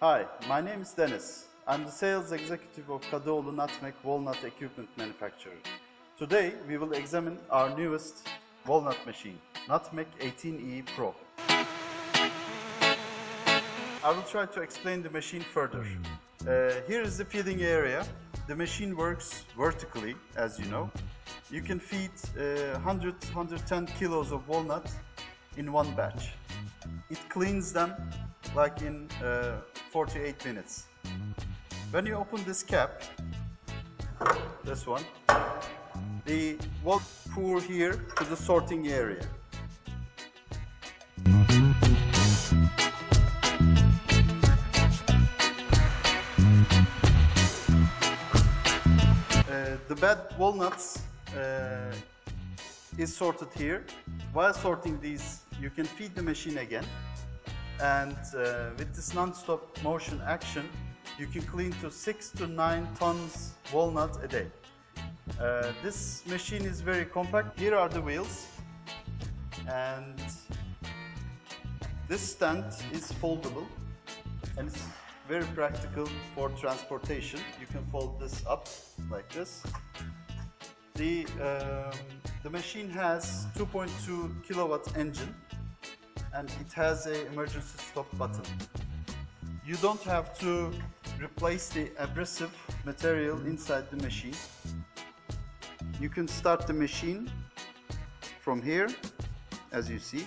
Hi, my name is Dennis. I'm the sales executive of Kadıoğlu Nutmeg Walnut Equipment Manufacturer. Today we will examine our newest walnut machine, Nutmeg 18E Pro. I will try to explain the machine further. Uh, here is the feeding area. The machine works vertically, as you know. You can feed uh, 100, 110 kilos of walnut in one batch. It cleans them like in uh, 48 minutes. When you open this cap, this one, the walnut pour here to the sorting area. Uh, the bad walnuts uh, is sorted here. While sorting these, you can feed the machine again. And uh, with this non-stop motion action, you can clean to six to nine tons walnut a day. Uh, this machine is very compact. Here are the wheels. And this stand is foldable and it's very practical for transportation. You can fold this up like this. The, um, the machine has 2.2 kilowatt engine and it has a emergency stop button. You don't have to replace the abrasive material inside the machine. You can start the machine from here, as you see,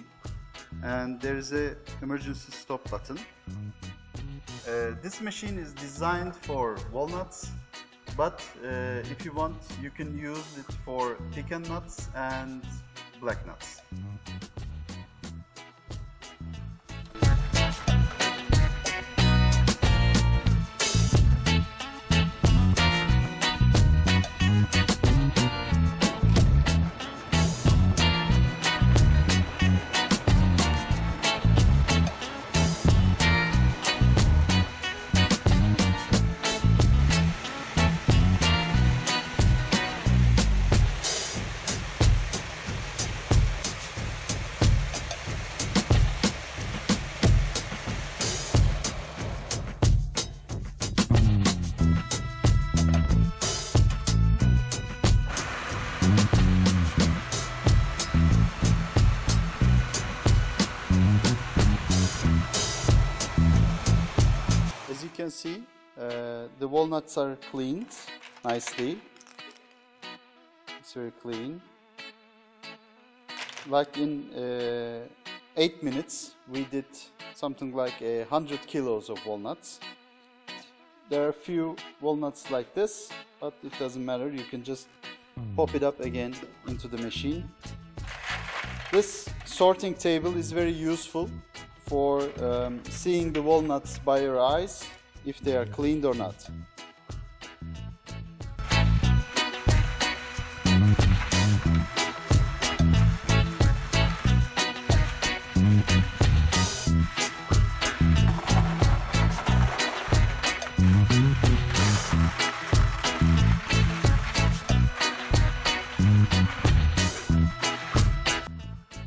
and there is a emergency stop button. Uh, this machine is designed for walnuts, but uh, if you want, you can use it for pecan nuts and black nuts. Can see, uh, the walnuts are cleaned nicely. It's very clean. Like in uh, 8 minutes, we did something like a 100 kilos of walnuts. There are a few walnuts like this, but it doesn't matter. You can just pop it up again into the machine. This sorting table is very useful for um, seeing the walnuts by your eyes if they are cleaned or not.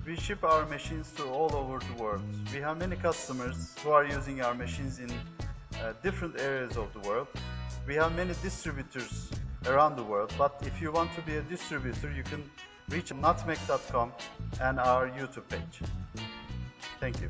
We ship our machines to all over the world. We have many customers who are using our machines in uh, different areas of the world. We have many distributors around the world, but if you want to be a distributor, you can reach nutmeg.com and our YouTube page. Thank you.